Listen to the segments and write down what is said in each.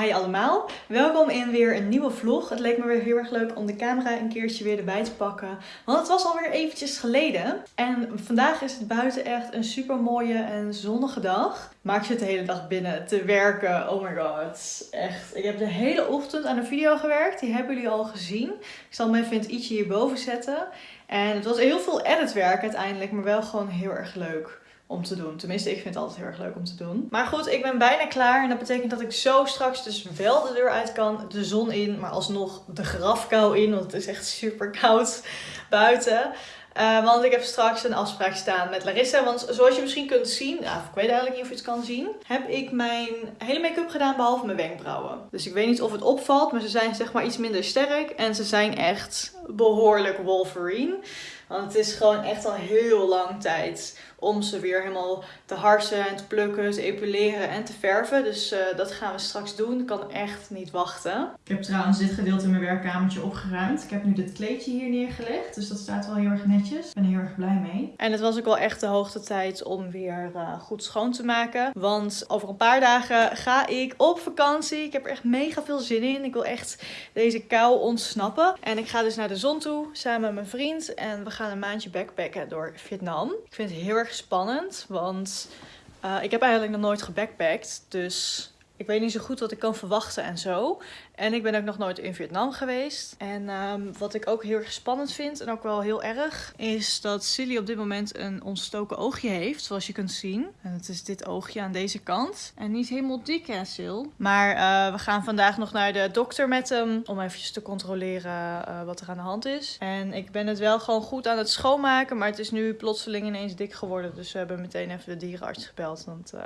Hi allemaal, welkom in weer een nieuwe vlog. Het leek me weer heel erg leuk om de camera een keertje weer erbij te pakken. Want het was alweer eventjes geleden. En vandaag is het buiten echt een super mooie en zonnige dag. Maar ik zit de hele dag binnen te werken. Oh my god. Echt. Ik heb de hele ochtend aan een video gewerkt. Die hebben jullie al gezien. Ik zal hem even i'tje hierboven zetten. En het was heel veel editwerk uiteindelijk. Maar wel gewoon heel erg leuk om te doen. Tenminste, ik vind het altijd heel erg leuk om te doen. Maar goed, ik ben bijna klaar. En dat betekent dat ik zo straks dus wel de deur uit kan. De zon in, maar alsnog de grafkou in. Want het is echt super koud buiten. Uh, want ik heb straks een afspraak staan met Larissa. Want zoals je misschien kunt zien, nou, ik weet eigenlijk niet of je het kan zien, heb ik mijn hele make-up gedaan behalve mijn wenkbrauwen. Dus ik weet niet of het opvalt, maar ze zijn zeg maar iets minder sterk. En ze zijn echt behoorlijk Wolverine. Want het is gewoon echt al heel lang tijd om ze weer helemaal te harsen en te plukken, te epileren en te verven. Dus uh, dat gaan we straks doen. Ik kan echt niet wachten. Ik heb trouwens dit gedeelte in mijn werkkamertje opgeruimd. Ik heb nu dit kleedje hier neergelegd. Dus dat staat wel heel erg netjes. Ik ben er heel erg blij mee. En het was ook wel echt de hoogte tijd om weer uh, goed schoon te maken. Want over een paar dagen ga ik op vakantie. Ik heb er echt mega veel zin in. Ik wil echt deze kou ontsnappen. En ik ga dus naar de zon toe samen met mijn vriend. En we gaan een maandje backpacken door Vietnam. Ik vind het heel erg spannend, want uh, ik heb eigenlijk nog nooit gebackpackt. Dus ik weet niet zo goed wat ik kan verwachten en zo. En ik ben ook nog nooit in Vietnam geweest. En um, wat ik ook heel erg spannend vind, en ook wel heel erg, is dat Silly op dit moment een ontstoken oogje heeft, zoals je kunt zien. En het is dit oogje aan deze kant. En niet helemaal dik, hè, Sil? Maar uh, we gaan vandaag nog naar de dokter met hem, om eventjes te controleren uh, wat er aan de hand is. En ik ben het wel gewoon goed aan het schoonmaken, maar het is nu plotseling ineens dik geworden. Dus we hebben meteen even de dierenarts gebeld, want... Uh,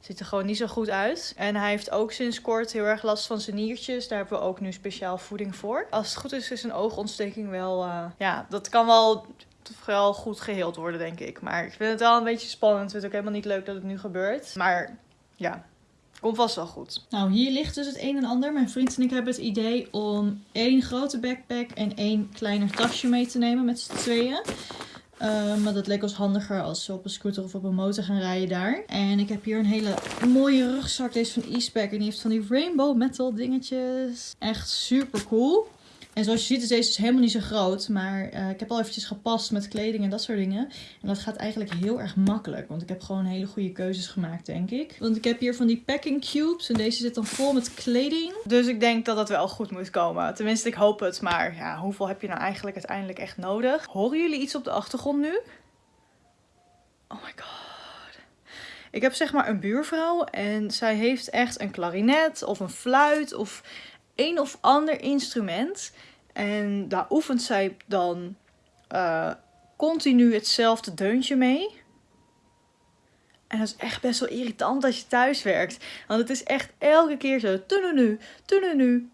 Ziet er gewoon niet zo goed uit. En hij heeft ook sinds kort heel erg last van zijn niertjes. Daar hebben we ook nu speciaal voeding voor. Als het goed is, is een oogontsteking wel... Uh, ja, dat kan wel vooral goed geheeld worden, denk ik. Maar ik vind het wel een beetje spannend. Ik vind het ook helemaal niet leuk dat het nu gebeurt. Maar ja, Komt vast wel goed. Nou, hier ligt dus het een en ander. Mijn vriend en ik hebben het idee om één grote backpack en één kleiner tasje mee te nemen met z'n tweeën. Uh, maar dat leek ons handiger als we op een scooter of op een motor gaan rijden daar. En ik heb hier een hele mooie rugzak. Deze van Eastpak. En die heeft van die rainbow metal dingetjes. Echt super cool. En zoals je ziet is deze dus helemaal niet zo groot. Maar uh, ik heb al eventjes gepast met kleding en dat soort dingen. En dat gaat eigenlijk heel erg makkelijk. Want ik heb gewoon hele goede keuzes gemaakt, denk ik. Want ik heb hier van die packing cubes. En deze zit dan vol met kleding. Dus ik denk dat dat wel goed moet komen. Tenminste, ik hoop het. Maar ja, hoeveel heb je nou eigenlijk uiteindelijk echt nodig? Horen jullie iets op de achtergrond nu? Oh my god. Ik heb zeg maar een buurvrouw en zij heeft echt een klarinet of een fluit of een of ander instrument. En daar oefent zij dan uh, continu hetzelfde deuntje mee. En dat is echt best wel irritant als je thuis werkt. Want het is echt elke keer zo. nu, nu,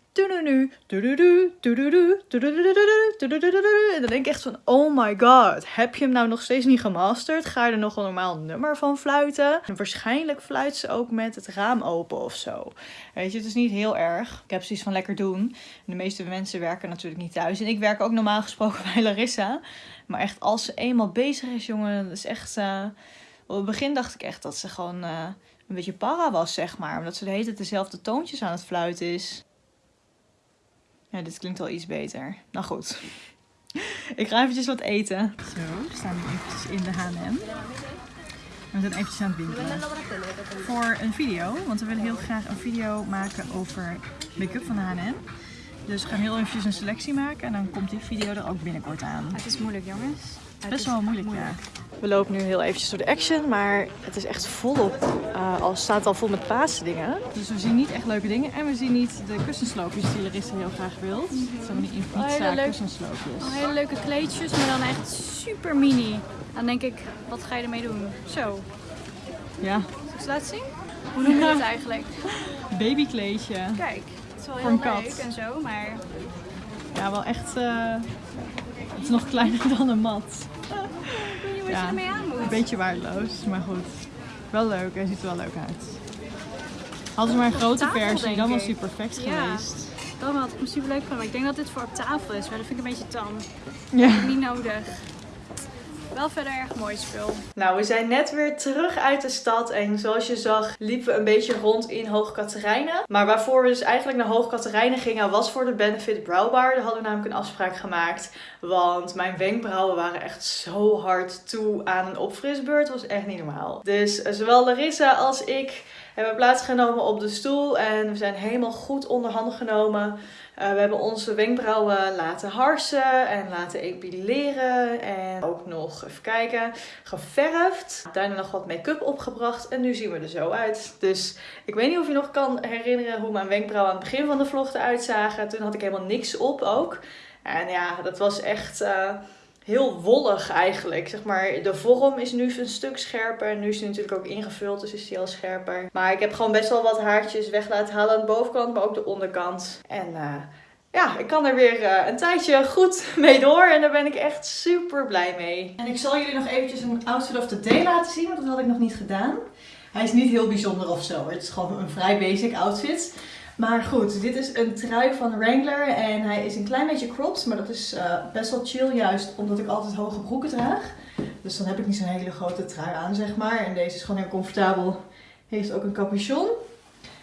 en dan denk ik echt van, oh my god, heb je hem nou nog steeds niet gemasterd? Ga je er nog een normaal nummer van fluiten? En waarschijnlijk fluit ze ook met het raam open of zo. Weet je, het is niet heel erg. Ik heb zoiets van lekker doen. De meeste mensen werken natuurlijk niet thuis. En ik werk ook normaal gesproken bij Larissa. Maar echt, als ze eenmaal bezig is, jongen, dat is echt... Uh... Op het begin dacht ik echt dat ze gewoon uh, een beetje para was, zeg maar. Omdat ze de hele tijd dezelfde toontjes aan het fluiten is. Ja, dit klinkt al iets beter. Nou goed. Ik ga eventjes wat eten. Zo, we staan nu eventjes in de H&M. We zijn eventjes aan het winkelen. Voor een video, want we willen heel graag een video maken over make-up van de H&M. Dus we gaan heel eventjes een selectie maken en dan komt die video er ook binnenkort aan. Het is moeilijk jongens. Het best wel moeilijk, moeilijk, ja. We lopen nu heel eventjes door de Action, maar het is echt volop. Uh, al staat al vol met dingen. Dus we zien niet echt leuke dingen. En we zien niet de kussensloopjes die Larissa heel graag wil. Zijn die Infinita oh, kussensloopjes. Oh, hele leuke kleedjes, maar dan echt super mini. Dan denk ik, wat ga je ermee doen? Zo. Ja. Zal ik ze laten zien? Hoe noem je het eigenlijk? Babykleedje. Kijk, het is wel heel leuk en zo, maar... Ja, wel echt... Uh... Het is nog kleiner dan een mat wat ja, je ermee aan moet. Een beetje waardeloos, maar goed. Wel leuk, hij ziet er wel leuk uit. Hadden ze maar een grote versie, dan was hij perfect geweest. Dan had ik hem super leuk gevonden. Maar ik denk dat dit voor op tafel is, maar dat vind ik een beetje tam. Ja. niet nodig. Wel verder erg mooi spul. Nou, we zijn net weer terug uit de stad. En zoals je zag, liepen we een beetje rond in Hoog Katerijnen. Maar waarvoor we dus eigenlijk naar Hoog Katerijnen gingen, was voor de Benefit Brow Bar. Daar hadden we namelijk een afspraak gemaakt. Want mijn wenkbrauwen waren echt zo hard toe aan een opfrisbeurt. Dat was echt niet normaal. Dus eh, zowel Larissa als ik hebben plaatsgenomen op de stoel. En we zijn helemaal goed onder handen genomen. Uh, we hebben onze wenkbrauwen laten harsen en laten epileren. En ook nog, even kijken, geverfd. Daarna nog wat make-up opgebracht. En nu zien we er zo uit. Dus ik weet niet of je nog kan herinneren hoe mijn wenkbrauwen aan het begin van de vlog eruit zagen. Toen had ik helemaal niks op ook. En ja, dat was echt... Uh, heel wollig eigenlijk. Zeg maar, de vorm is nu een stuk scherper. Nu is hij natuurlijk ook ingevuld, dus is hij al scherper. Maar ik heb gewoon best wel wat haartjes weg laten halen aan de bovenkant, maar ook de onderkant. En uh, ja, ik kan er weer uh, een tijdje goed mee door. En daar ben ik echt super blij mee. En ik zal jullie nog eventjes een outfit of the day laten zien, want dat had ik nog niet gedaan. Hij is niet heel bijzonder of zo. Het is gewoon een vrij basic outfit. Maar goed, dit is een trui van Wrangler en hij is een klein beetje cropped, maar dat is uh, best wel chill juist omdat ik altijd hoge broeken draag. Dus dan heb ik niet zo'n hele grote trui aan, zeg maar. En deze is gewoon heel comfortabel. Heeft ook een capuchon.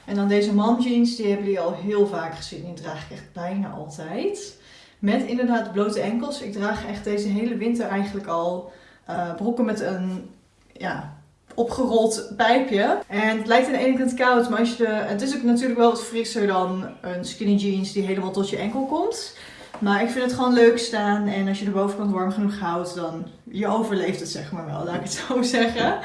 En dan deze mom jeans, die hebben jullie al heel vaak gezien. Die draag ik echt bijna altijd. Met inderdaad blote enkels. Ik draag echt deze hele winter eigenlijk al uh, broeken met een ja, opgerold pijpje. En het lijkt aan de ene kant koud, maar als je het is ook natuurlijk wel wat frisser dan een skinny jeans die helemaal tot je enkel komt. Maar ik vind het gewoon leuk staan en als je de bovenkant warm genoeg houdt, dan je overleeft het zeg maar wel, laat ik het zo zeggen.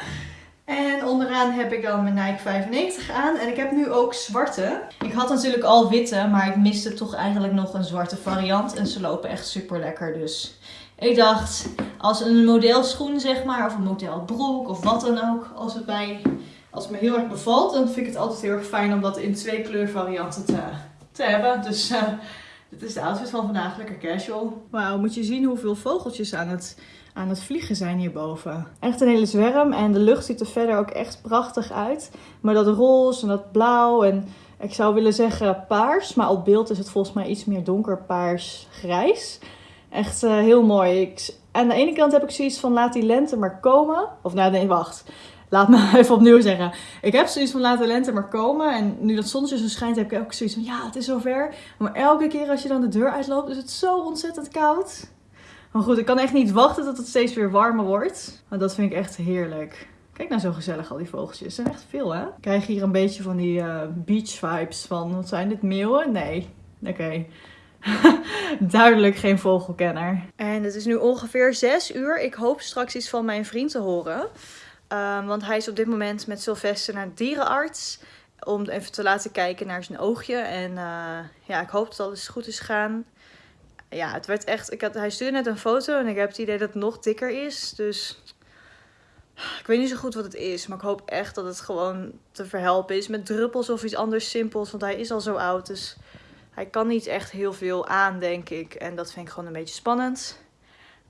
En onderaan heb ik dan mijn Nike 95 aan. En ik heb nu ook zwarte. Ik had natuurlijk al witte, maar ik miste toch eigenlijk nog een zwarte variant. En ze lopen echt super lekker. Dus ik dacht, als een modelschoen zeg maar, of een modelbroek of wat dan ook, als het, bij, als het me heel erg bevalt, dan vind ik het altijd heel erg fijn om dat in twee kleurvarianten te, te hebben. Dus uh, dit is de outfit van vandaag, lekker casual. Wauw, moet je zien hoeveel vogeltjes aan het, aan het vliegen zijn hierboven. Echt een hele zwerm en de lucht ziet er verder ook echt prachtig uit. Maar dat roze en dat blauw en ik zou willen zeggen paars, maar op beeld is het volgens mij iets meer donkerpaars grijs. Echt uh, heel mooi. Ik, aan de ene kant heb ik zoiets van laat die lente maar komen. Of nou nee, wacht. Laat me even opnieuw zeggen. Ik heb zoiets van laat de lente maar komen. En nu dat zonnetje zo schijnt heb ik ook zoiets van ja, het is zover. Maar elke keer als je dan de deur uitloopt is het zo ontzettend koud. Maar goed, ik kan echt niet wachten tot het steeds weer warmer wordt. Maar dat vind ik echt heerlijk. Kijk nou zo gezellig al die vogeltjes. Er zijn echt veel hè. Ik krijg hier een beetje van die uh, beach vibes van. Wat zijn dit meeuwen? Nee. Oké. Duidelijk geen vogelkenner. En het is nu ongeveer 6 uur. Ik hoop straks iets van mijn vriend te horen. Um, want hij is op dit moment met Sylvester naar dierenarts. Om even te laten kijken naar zijn oogje. En uh, ja, ik hoop dat alles goed is gaan. Ja, het werd echt... Ik had, hij stuurde net een foto en ik heb het idee dat het nog dikker is. Dus ik weet niet zo goed wat het is. Maar ik hoop echt dat het gewoon te verhelpen is met druppels of iets anders simpels. Want hij is al zo oud. Dus hij kan niet echt heel veel aan, denk ik. En dat vind ik gewoon een beetje spannend.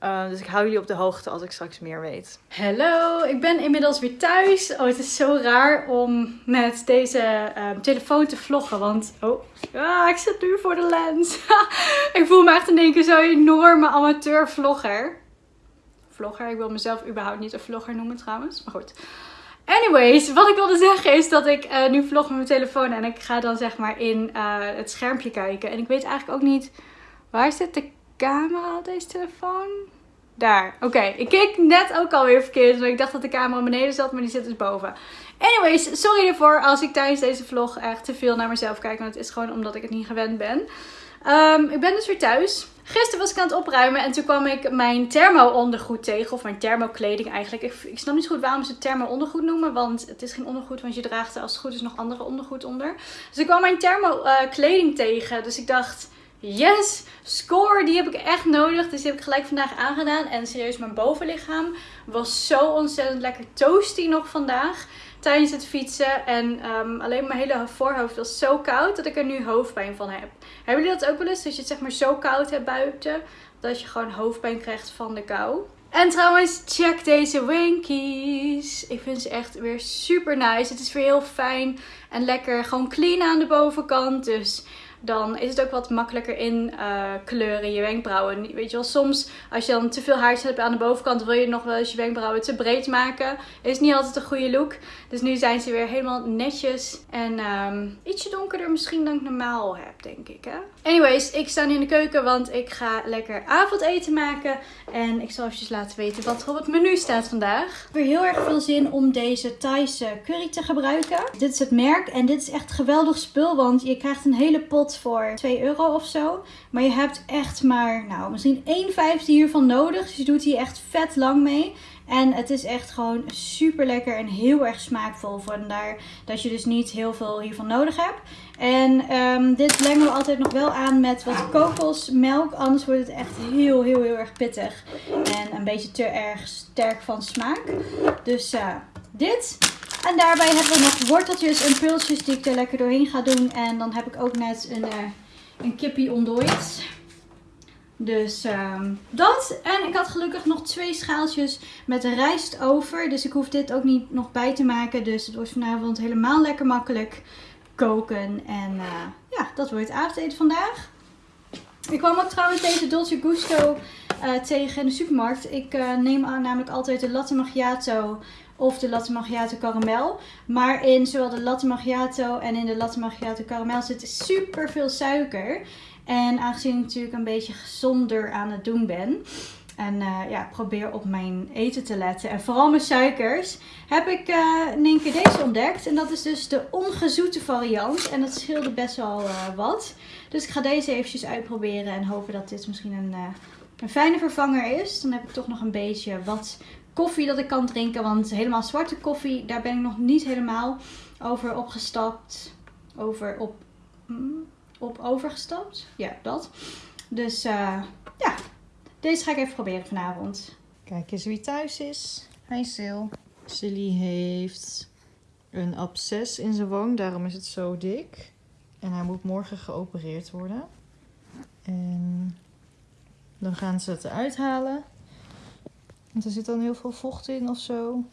Uh, dus ik hou jullie op de hoogte als ik straks meer weet. Hallo, ik ben inmiddels weer thuis. Oh, het is zo raar om met deze uh, telefoon te vloggen. Want, oh, ah, ik zit nu voor de lens. ik voel me echt in één keer zo'n enorme amateur vlogger. Vlogger, ik wil mezelf überhaupt niet een vlogger noemen trouwens. Maar goed. Anyways, wat ik wilde zeggen is dat ik uh, nu vlog met mijn telefoon en ik ga dan zeg maar in uh, het schermpje kijken. En ik weet eigenlijk ook niet, waar zit de camera op deze telefoon? Daar, oké. Ik keek net ook alweer verkeerd, want ik dacht dat de camera beneden zat, maar die zit dus boven. Anyways, sorry ervoor als ik tijdens deze vlog echt te veel naar mezelf kijk, want het is gewoon omdat ik het niet gewend ben. Um, ik ben dus weer thuis. Gisteren was ik aan het opruimen en toen kwam ik mijn thermo ondergoed tegen. Of mijn thermokleding eigenlijk. Ik, ik snap niet goed waarom ze het thermo ondergoed noemen. Want het is geen ondergoed, want je draagt er als het goed is nog andere ondergoed onder. Dus ik kwam mijn thermo uh, kleding tegen. Dus ik dacht, yes, score, die heb ik echt nodig. Dus die heb ik gelijk vandaag aangedaan. En serieus, mijn bovenlichaam was zo ontzettend lekker toasty nog vandaag tijdens het fietsen. En um, alleen mijn hele voorhoofd was zo koud dat ik er nu hoofdpijn van heb. Hebben jullie dat ook wel eens? Dat je het zeg maar zo koud hebt buiten. Dat je gewoon hoofdpijn krijgt van de kou. En trouwens, check deze Winkies. Ik vind ze echt weer super nice. Het is weer heel fijn en lekker. Gewoon clean aan de bovenkant. Dus dan is het ook wat makkelijker in uh, kleuren je wenkbrauwen. Weet je wel, soms als je dan te veel haartjes hebt aan de bovenkant, wil je nog wel eens je wenkbrauwen te breed maken. Is niet altijd een goede look. Dus nu zijn ze weer helemaal netjes en um, ietsje donkerder misschien dan ik normaal heb, denk ik. Hè? Anyways, ik sta nu in de keuken, want ik ga lekker avondeten maken. En ik zal even laten weten wat er op het menu staat vandaag. Ik heb weer heel erg veel zin om deze Thaise curry te gebruiken. Dit is het merk en dit is echt geweldig spul, want je krijgt een hele pot voor 2 euro of zo. Maar je hebt echt maar, nou, misschien 1 vijfde hiervan nodig. Dus je doet hier echt vet lang mee. En het is echt gewoon super lekker en heel erg smaakvol. Vandaar dat je dus niet heel veel hiervan nodig hebt. En um, dit blengen we altijd nog wel aan met wat kokosmelk. Anders wordt het echt heel, heel, heel erg pittig. En een beetje te erg sterk van smaak. Dus uh, dit. En daarbij hebben we nog worteltjes en pultjes die ik er lekker doorheen ga doen. En dan heb ik ook net een, uh, een kippie ontdooid. Dus um, dat. En ik had gelukkig nog twee schaaltjes met rijst over. Dus ik hoef dit ook niet nog bij te maken. Dus het wordt vanavond helemaal lekker makkelijk koken. En uh, ja, dat wordt het avondeten vandaag. Ik kwam ook trouwens deze Dolce Gusto uh, tegen in de supermarkt. Ik neem namelijk altijd de latte macchiato of de latte macchiato caramel. Maar in zowel de latte macchiato en in de latte macchiato caramel zit super veel suiker. En aangezien ik natuurlijk een beetje gezonder aan het doen ben. En uh, ja, probeer op mijn eten te letten. En vooral mijn suikers. Heb ik uh, in één keer deze ontdekt. En dat is dus de ongezoete variant. En dat scheelde best wel uh, wat. Dus ik ga deze eventjes uitproberen. En hopen dat dit misschien een, een fijne vervanger is. Dan heb ik toch nog een beetje wat koffie dat ik kan drinken. Want helemaal zwarte koffie, daar ben ik nog niet helemaal over opgestapt. Over op... Mm, op overgestapt. Ja, dat. Dus uh, ja, deze ga ik even proberen vanavond. Kijk eens wie thuis is. Hi Sil. Silly heeft een absces in zijn wang, daarom is het zo dik. En hij moet morgen geopereerd worden. En dan gaan ze het eruit halen. Want er zit dan heel veel vocht in of zo.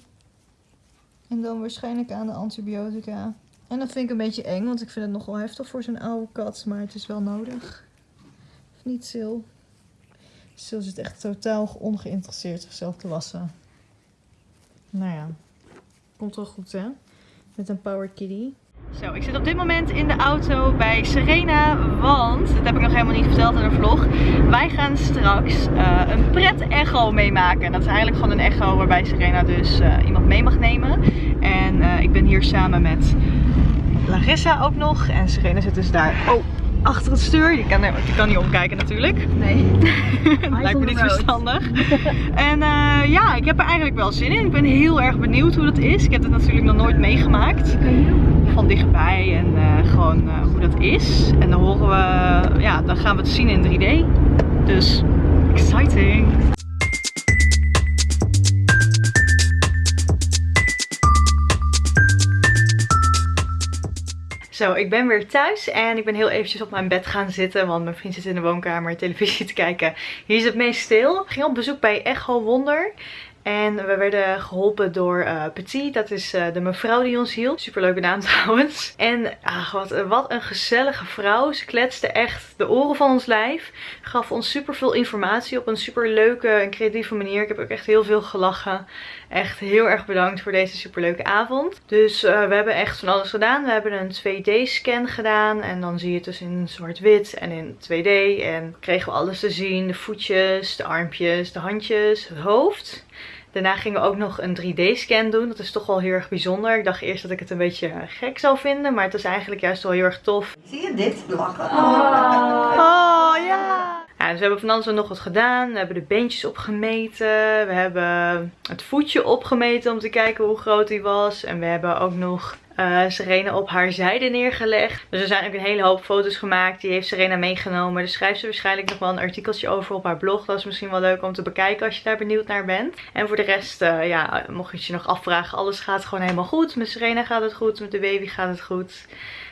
En dan waarschijnlijk aan de antibiotica. En dat vind ik een beetje eng, want ik vind het nogal heftig voor zo'n oude kat. Maar het is wel nodig. Of niet, Sil? Sil zit echt totaal ongeïnteresseerd zichzelf te wassen. Nou ja, komt wel goed hè? Met een power kitty. Zo, ik zit op dit moment in de auto bij Serena, want, dat heb ik nog helemaal niet verteld in de vlog, wij gaan straks uh, een pret-echo meemaken. Dat is eigenlijk gewoon een echo waarbij Serena dus uh, iemand mee mag nemen. En uh, ik ben hier samen met Larissa ook nog. En Serena zit dus daar oh, achter het stuur. Je kan, je kan niet omkijken natuurlijk. Nee. dat lijkt me niet verstandig. en uh, ja, ik heb er eigenlijk wel zin in. Ik ben heel erg benieuwd hoe dat is. Ik heb het natuurlijk nog nooit meegemaakt. Van dichtbij en uh, gewoon uh, hoe dat is. En dan horen we, ja, dan gaan we het zien in 3D. Dus exciting. Zo, ik ben weer thuis en ik ben heel eventjes op mijn bed gaan zitten. Want mijn vriend zit in de woonkamer televisie te kijken. Hier is het meest stil. Ik ging op bezoek bij Echo Wonder. En we werden geholpen door uh, Petit. Dat is uh, de mevrouw die ons hielp. Superleuke naam trouwens. En ach, wat, wat een gezellige vrouw. Ze kletste echt de oren van ons lijf. Gaf ons super veel informatie op een super leuke en creatieve manier. Ik heb ook echt heel veel gelachen. Echt heel erg bedankt voor deze superleuke avond. Dus uh, we hebben echt van alles gedaan. We hebben een 2D scan gedaan. En dan zie je het dus in zwart-wit en in 2D. En kregen we alles te zien. De voetjes, de armpjes, de handjes, het hoofd. Daarna gingen we ook nog een 3D-scan doen. Dat is toch wel heel erg bijzonder. Ik dacht eerst dat ik het een beetje gek zou vinden. Maar het is eigenlijk juist wel heel erg tof. Zie je dit? Lachen. Oh, oh ja. Ja, dus we hebben van alles nog wat gedaan. We hebben de beentjes opgemeten. We hebben het voetje opgemeten om te kijken hoe groot hij was. En we hebben ook nog uh, Serena op haar zijde neergelegd. Dus er zijn ook een hele hoop foto's gemaakt. Die heeft Serena meegenomen. Daar schrijft ze waarschijnlijk nog wel een artikeltje over op haar blog. Dat is misschien wel leuk om te bekijken als je daar benieuwd naar bent. En voor de rest, uh, ja, mocht je je nog afvragen. Alles gaat gewoon helemaal goed. Met Serena gaat het goed. Met de baby gaat het goed.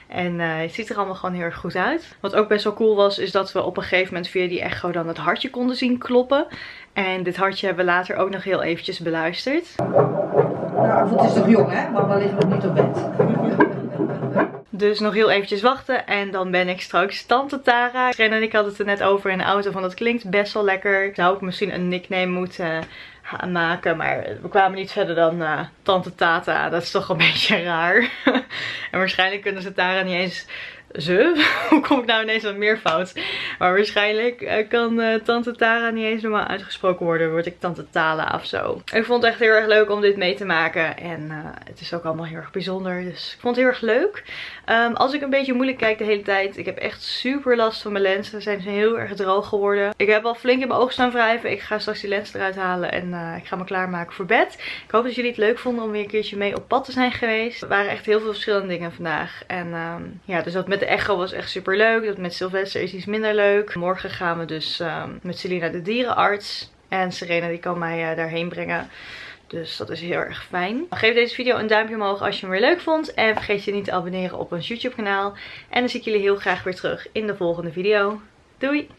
En uh, het ziet er allemaal gewoon heel erg goed uit. Wat ook best wel cool was, is dat we op een gegeven moment via die echo dan het hartje konden zien kloppen. En dit hartje hebben we later ook nog heel eventjes beluisterd. Nou, het is toch jong hè? Mama ligt nog niet op bed. Dus nog heel eventjes wachten en dan ben ik straks Tante Tara. Serena en ik hadden het er net over in de auto van dat klinkt best wel lekker. Zou ik misschien een nickname moeten maken. Maar we kwamen niet verder dan uh, Tante Tata. Dat is toch een beetje raar. en waarschijnlijk kunnen ze Tara niet eens ze? Hoe kom ik nou ineens wat meer fout? Maar waarschijnlijk uh, kan uh, Tante Tara niet eens normaal uitgesproken worden. Word ik Tante Tala of zo. Ik vond het echt heel erg leuk om dit mee te maken. En uh, het is ook allemaal heel erg bijzonder. Dus ik vond het heel erg leuk. Um, als ik een beetje moeilijk kijk de hele tijd. Ik heb echt super last van mijn lenzen. Ze zijn heel erg droog geworden. Ik heb al flink in mijn ogen staan wrijven. Ik ga straks die lens eruit halen. En ik ga me klaarmaken voor bed. Ik hoop dat jullie het leuk vonden om weer een keertje mee op pad te zijn geweest. Er waren echt heel veel verschillende dingen vandaag. En um, ja, dus dat de echo was echt super leuk. Dat met Sylvester is iets minder leuk. Morgen gaan we dus um, met Selina de dierenarts. En Serena die kan mij uh, daarheen brengen. Dus dat is heel erg fijn. Geef deze video een duimpje omhoog als je hem weer leuk vond. En vergeet je niet te abonneren op ons YouTube kanaal. En dan zie ik jullie heel graag weer terug in de volgende video. Doei!